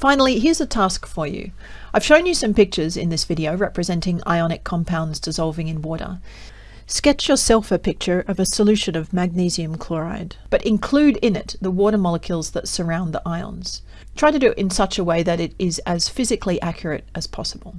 Finally, here's a task for you. I've shown you some pictures in this video representing ionic compounds dissolving in water. Sketch yourself a picture of a solution of magnesium chloride, but include in it the water molecules that surround the ions. Try to do it in such a way that it is as physically accurate as possible.